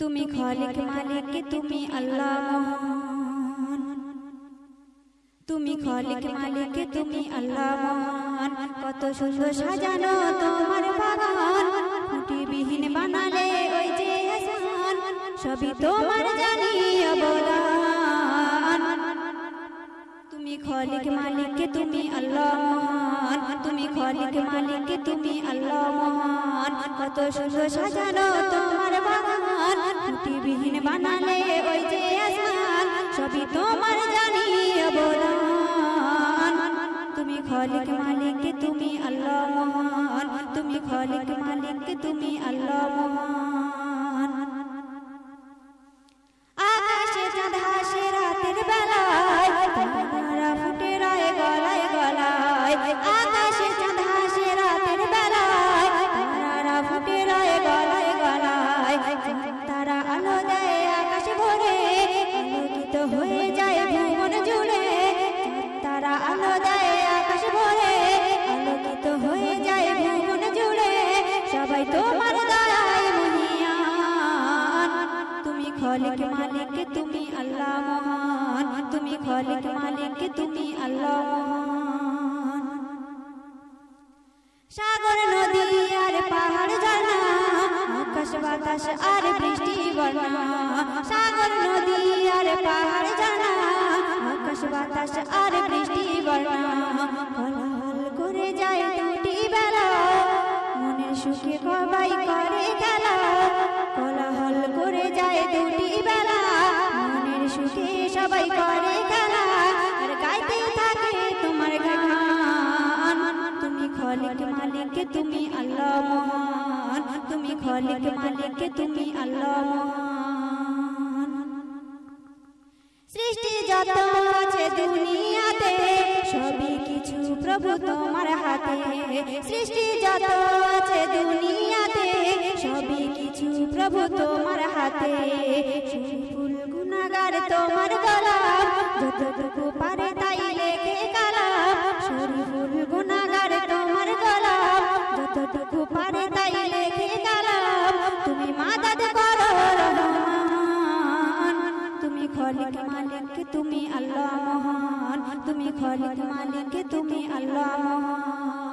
তুমি খালিক মালিক তুমি আল্লাহ মহান। তুমি খালিক মালিক তুমি আল্লাহ মহান। কত সুন্দর সাজানো তোমার বাগান। খুঁটিবিহীন বানালে ওই যে আসান সবই তোমার জানি অবদান। তুমি খালিক মালিক তুমি আল্লাহ মহান। তুমি খালিক মালিক তুমি আল্লাহ মহান। কত সুন্দর সাজানো তোমার খুঁটিবিহীন বানালে ওই যে আসমান, সবই তোমার জানি অবদান তুমি খালিক মালিক, তুমি আল্লাহ মহান। তুমি খালিক মালিক, তুমি আল্লাহ মহান। খালিক মালিক তুমি আল্লাহ মহান। তুমি খালিক মালিক তুমি আল্লাহ মহান। সাগর, নদী আর পাহাড় ঝর্ণা আকাশ, বাতাস আর বৃষ্টি বর্ণা। সাগর, নদী আর পাহাড় ঝর্ণা আকাশ, বাতাস আর বৃষ্টি বর্ণা। হল করে যায় দুটি বেলা, মনের সুখে সবাই করে কোলাহল করে দুটি বেলা, মনের সুখে সবাই করে খেলা। আর গাইতে থাকে তোমার গান। তুমি খালিক মালিক, তুমি আল্লাহ মহান। তুমি খালিক মালিক, তুমি আল্লাহ মহান। সৃষ্টি যত আছে দুনিয়াতে, সবই কিছু প্রভু তোমার হাতে। সৃষ্টি যত আছে দুনিয়াতে, সবই কিছু প্রভু তোমার হাতে ফুল তোমার যতটুকু পারে তাই তোমার যতটুকু পারে তাই লেখে তুমি মাদাদ করো তুমি খালিক মালিক, তুমি আল্লাহ মহান। তুমি খালিক মালিক, তুমি আল্লাহ মহান।